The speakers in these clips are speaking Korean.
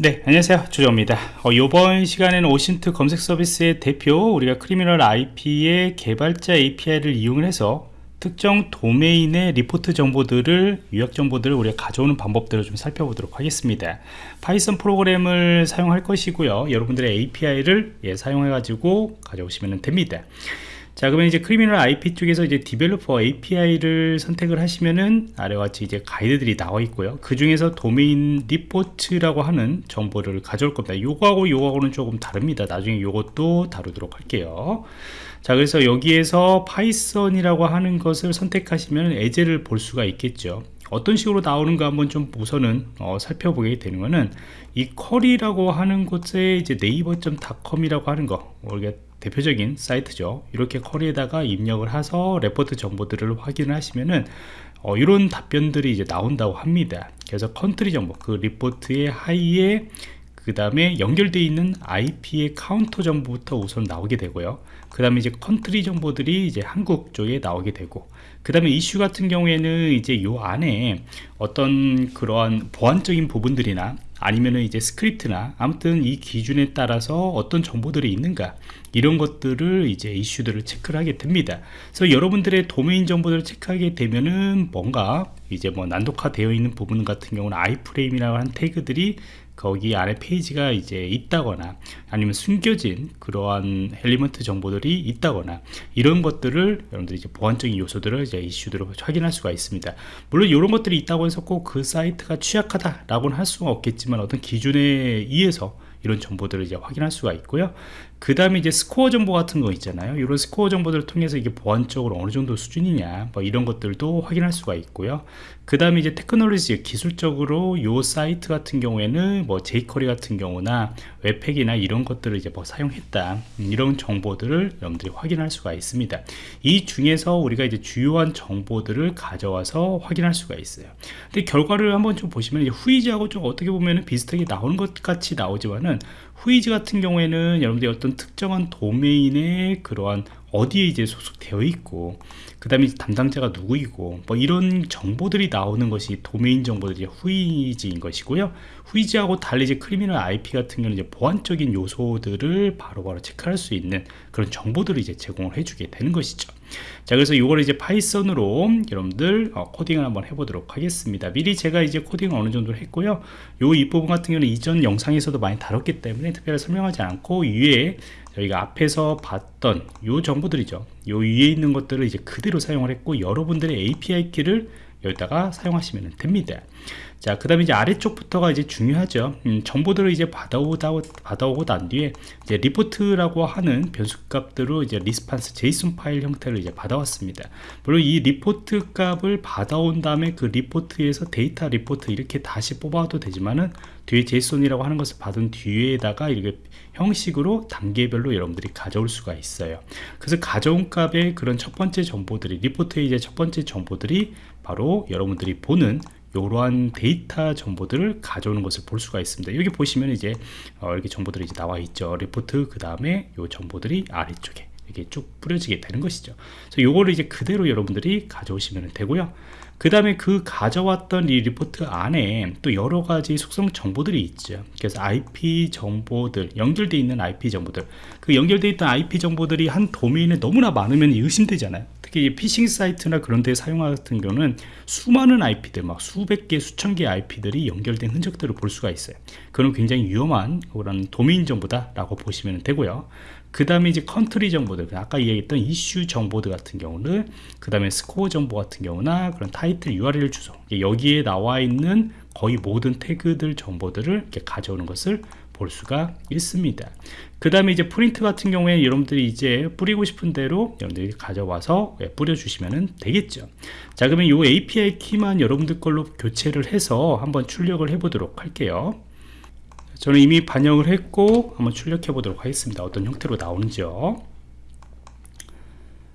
네 안녕하세요. 조정입니다. 어, 이번 시간에는 OSINT 검색 서비스의 대표 우리가 Criminal IP의 개발자 API를 이용해서 특정 도메인의 리포트 정보들을 요약 정보들을 우리가 가져오는 방법들을 좀 살펴보도록 하겠습니다. Python 프로그램을 사용할 것이고요. 여러분들의 API를 예, 사용해 가지고 가져오시면 됩니다 자 그러면 이제 Criminal IP 쪽에서 이제 developer API를 선택을 하시면은 아래와 같이 이제 가이드들이 나와 있고요. 그 중에서 도메인 리포트라고 하는 정보를 가져올 겁니다. 요거하고 요거하고는 조금 다릅니다. 나중에 요것도 다루도록 할게요. 자 그래서 여기에서 Python이라고 하는 것을 선택하시면 예제를 볼 수가 있겠죠. 어떤 식으로 나오는가 한번 좀 우선은 어, 살펴보게 되는 거는 이 query라고 하는 곳에 이제 naver.com이라고 하는 거 우리가 대표적인 사이트죠. 이렇게 query에다가 입력을 해서 레포트 정보들을 확인을 하시면은 어, 이런 답변들이 이제 나온다고 합니다. 그래서 country 정보 그 리포트의 하위에 그 다음에 연결되어 있는 IP의 카운터 정보부터 우선 나오게 되고요. 그 다음에 이제 country 정보들이 이제 한국 쪽에 나오게 되고 그 다음에 이슈 같은 경우에는 이제 요 안에 어떤 그러한 보안적인 부분들이나 아니면은 이제 스크립트나 아무튼 이 기준에 따라서 어떤 정보들이 있는가 이런 것들을 이제 이슈들을 체크를 하게 됩니다. 그래서 여러분들의 도메인 정보들을 체크하게 되면은 뭔가 이제 뭐 난독화 되어 있는 부분 같은 경우는 iframe이라고 하는 태그들이 거기 안에 페이지가 이제 있다거나 아니면 숨겨진 그러한 element 정보들이 있다거나 이런 것들을 여러분들이 이제 보안적인 요소들을 이제 이슈들을 확인할 수가 있습니다. 물론 이런 것들이 있다고 해서 꼭 그 사이트가 취약하다 라고는 할 수가 없겠지만 어떤 기준에 의해서 이런 정보들을 이제 확인할 수가 있고요 그 다음에 이제 스코어 정보 같은 거 있잖아요. 이런 스코어 정보들을 통해서 이게 보안적으로 어느 정도 수준이냐 뭐 이런 것들도 확인할 수가 있고요. 그 다음에 이제 테크놀로지 기술적으로 요 사이트 같은 경우에는 뭐 jQuery 같은 경우나 웹팩이나 이런 것들을 이제 뭐 사용했다. 음, 이런 정보들을 여러분들이 확인할 수가 있습니다. 이 중에서 우리가 이제 주요한 정보들을 가져와서 확인할 수가 있어요. 근데 결과를 한번 좀 보시면 후이즈하고 좀 어떻게 보면 비슷하게 나오는 것 같이 나오지만은 후이즈 같은 경우에는 여러분들이 어떤 특정한 도메인의 그러한 어디에 이제 소속되어 있고 그 다음에 담당자가 누구이고 뭐 이런 정보들이 나오는 것이 도메인 정보들이 후이즈인 것이고요. Whois하고 달리 이제 Criminal IP 같은 경우는 이제 보안적인 요소들을 바로바로 바로 체크할 수 있는 그런 정보들을 이제 제공을 해주게 되는 것이죠. 자 그래서 이거를 이제 Python으로 여러분들 어, 코딩을 한번 해보도록 하겠습니다. 미리 제가 이제 코딩을 어느 정도 했고요. 요 이 부분 같은 경우는 이전 영상에서도 많이 다뤘기 때문에 특별히 설명하지 않고 위에 저희가 앞에서 봤던 요 정보들이죠. 요 위에 있는 것들을 이제 그대로 사용을 했고 여러분들의 API 키를 여기다가 사용하시면 됩니다 자, 그 다음에 이제 아래쪽부터가 이제 중요하죠. 음, 정보들을 이제 받아오다, 받아오고 난 뒤에 이제 리포트라고 하는 변수 값들로 이제 response JSON 파일 형태를 이제 받아왔습니다. 물론 이 리포트 값을 받아온 다음에 그 리포트에서 데이터 리포트 이렇게 다시 뽑아도 되지만은 뒤에 JSON이라고 하는 것을 받은 뒤에다가 이렇게 형식으로 단계별로 여러분들이 가져올 수가 있어요. 그래서 가져온 값의 그런 첫 번째 정보들이 리포트의 이제 첫 번째 정보들이 바로 여러분들이 보는 이러한 데이터 정보들을 가져오는 것을 볼 수가 있습니다. 여기 보시면 이제 어, 이렇게 정보들이 이제 나와 있죠. 리포트 그 다음에 이 정보들이 아래쪽에 이렇게 쭉 뿌려지게 되는 것이죠. 그래서 요거를 이제 그대로 여러분들이 가져오시면 되고요. 그 다음에 그 가져왔던 이 리포트 안에 또 여러 가지 속성 정보들이 있죠. 그래서 IP 정보들 연결되어 있는 IP 정보들. 그 연결되어 있던 IP 정보들이 한 도메인에 너무나 많으면 의심되잖아요 특히 피싱 사이트나 그런 데 사용 같은 경우는 수많은 IP들 막 수백 개 수천 개 IP들이 연결된 흔적들을 볼 수가 있어요. 그건 굉장히 위험한 그런 도메인 정보다 라고 보시면 되고요. 그 다음에 이제 country 정보들 아까 이야기했던 이슈 정보들 같은 경우는 그 다음에 스코어 정보 같은 경우나 그런 타이틀 URL 주소 여기에 나와 있는 거의 모든 태그들 정보들을 이렇게 가져오는 것을 볼 수가 있습니다. 그 다음에 이제 프린트 같은 경우에 여러분들이 이제 뿌리고 싶은 대로 여러분들이 가져와서 예, 뿌려 주시면 되겠죠. 자 그러면 이 API 키만 여러분들 걸로 교체를 해서 한번 출력을 해 보도록 할게요. 저는 이미 반영을 했고 한번 출력해 보도록 하겠습니다. 어떤 형태로 나오는지요?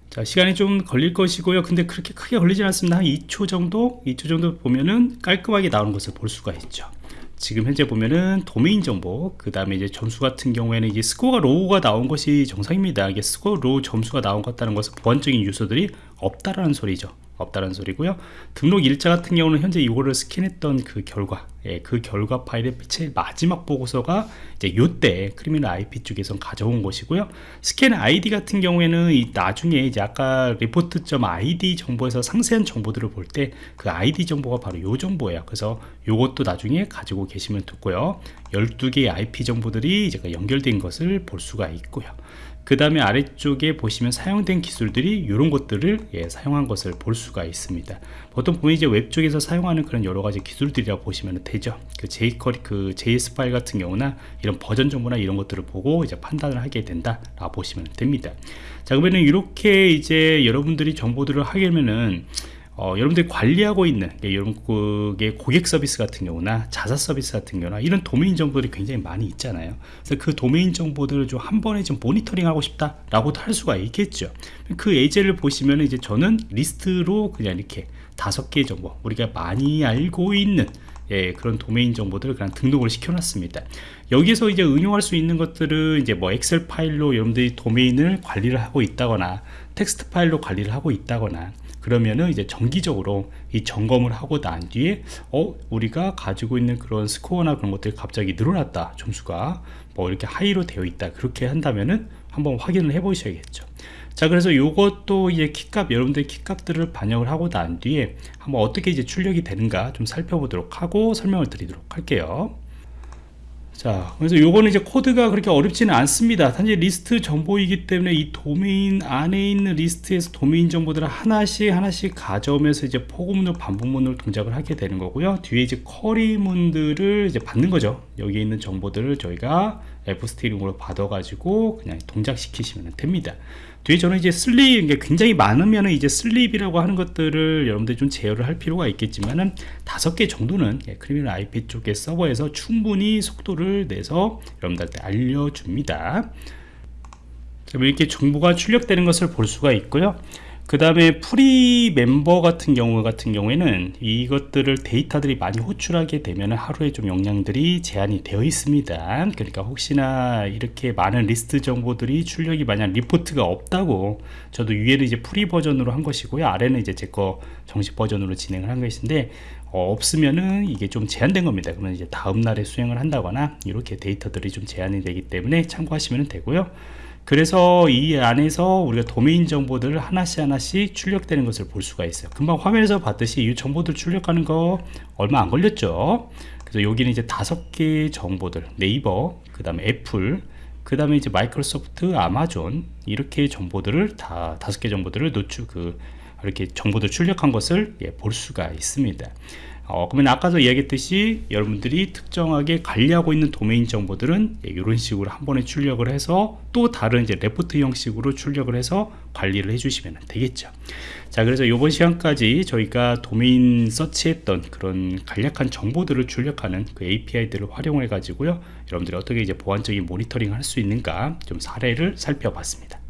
자 시간이 좀 걸릴 것이고요. 근데 그렇게 크게 걸리지 않습니다. 한 2초 정도? 2초 정도 보면은 깔끔하게 나오는 것을 볼 수가 있죠 지금 현재 보면은 도메인 정보 그 다음에 이제 점수 같은 경우에는 이제 스코어가 low가 나온 것이 정상입니다. 이게 스코어 low 점수가 나온 것 같다는 것은 보안적인 요소들이 없다라는 소리죠. 없다는 소리고요. 등록 일자 같은 경우는 현재 이거를 스캔했던 그 결과 예, 그 결과 파일의 제일 마지막 보고서가 이제 요때 Criminal IP 쪽에서 가져온 것이고요. 스캔 ID 같은 경우에는 이 나중에 이제 아까 리포트.id 정보에서 상세한 정보들을 볼 때 그 ID 정보가 바로 요 정보예요. 그래서 요것도 나중에 가지고 계시면 좋고요. 12개의 IP 정보들이 이제 연결된 것을 볼 수가 있고요. 그 다음에 아래쪽에 보시면 사용된 기술들이 이런 것들을 예, 사용한 것을 볼 수가 있습니다 보통 보면 이제 웹 쪽에서 사용하는 그런 여러 가지 기술들이라고 보시면 되죠. 그 jQuery 그 JS 파일 같은 경우나 이런 버전 정보나 이런 것들을 보고 이제 판단을 하게 된다 라고 보시면 됩니다. 자 그러면은 이렇게 이제 여러분들이 정보들을 하게 되면은 어, 여러분들이 관리하고 있는 예, 여러분의 고객 서비스 같은 경우나 자사 서비스 같은 경우나 이런 도메인 정보들이 굉장히 많이 있잖아요. 그래서 그 도메인 정보들을 좀 한 번에 좀 모니터링 하고 싶다 라고도 할 수가 있겠죠. 그 예제를 보시면 이제 저는 리스트로 그냥 이렇게 다섯 개의 정보 우리가 많이 알고 있는 예, 그런 도메인 정보들을 그냥 등록을 시켜놨습니다. 여기서 이제 응용할 수 있는 것들은 이제 뭐 엑셀 파일로 여러분들이 도메인을 관리를 하고 있다거나 텍스트 파일로 관리를 하고 있다거나 그러면은 이제 정기적으로 이 점검을 하고 난 뒤에 어 우리가 가지고 있는 그런 스코어나 그런 것들이 갑자기 늘어났다 점수가 뭐 이렇게 high로 되어 있다 그렇게 한다면은 한번 확인을 해 보셔야겠죠 자 그래서 이것도 이제 키값 여러분들 키값들을 반영을 하고 난 뒤에 한번 어떻게 이제 출력이 되는가 좀 살펴보도록 하고 설명을 드리도록 할게요. 자 그래서 요거는 이제 코드가 그렇게 어렵지는 않습니다. 단지 리스트 정보이기 때문에 이 도메인 안에 있는 리스트에서 도메인 정보들을 하나씩 하나씩 가져오면서 이제 포고문으로 반복문으로 동작을 하게 되는 거고요. 뒤에 이제 쿼리문들을 이제 받는 거죠. 여기 있는 정보들을 저희가 f-string으로 받아 가지고 그냥 동작시키시면 됩니다. 뒤에 저는 이제 sleep 굉장히 많으면 이제 sleep이라고 하는 것들을 여러분들이 좀 제어를 할 필요가 있겠지만은 다섯 개 정도는 예, Criminal IP 쪽의 서버에서 충분히 속도를 내서 여러분들한테 알려줍니다. 이렇게 정보가 출력되는 것을 볼 수가 있고요 그 다음에 free member 같은 경우 같은 경우에는 이것들을 데이터들이 많이 호출하게 되면 하루에 좀 용량들이 제한이 되어 있습니다. 그러니까 혹시나 이렇게 많은 리스트 정보들이 출력이 만약 리포트가 없다고 저도 위에는 이제 free 버전으로 한 것이고요. 아래는 이제 제 거 정식 버전으로 진행을 한 것인데 어, 없으면은 이게 좀 제한된 겁니다. 그러면 이제 다음 날에 수행을 한다거나 이렇게 데이터들이 좀 제한이 되기 때문에 참고하시면 되고요 그래서 이 안에서 우리가 도메인 정보들을 하나씩 하나씩 출력되는 것을 볼 수가 있어요. 금방 화면에서 봤듯이 이 정보들 출력하는 거 얼마 안 걸렸죠. 그래서 여기는 이제 다섯 개의 정보들 네이버 그 다음에 애플 그 다음에 이제 마이크로소프트 아마존 이렇게 정보들을 다 다섯 개 정보들을 노출 그 이렇게 정보들 출력한 것을 예, 볼 수가 있습니다 어, 그러면 아까도 이야기했듯이 여러분들이 특정하게 관리하고 있는 도메인 정보들은 예, 이런 식으로 한 번에 출력을 해서 또 다른 이제 레포트 형식으로 출력을 해서 관리를 해주시면 되겠죠. 자, 그래서 이번 시간까지 저희가 도메인 서치했던 그런 간략한 정보들을 출력하는 그 API들을 활용해 가지고요. 여러분들이 어떻게 이제 보안적인 모니터링 할수 있는가 좀 사례를 살펴봤습니다.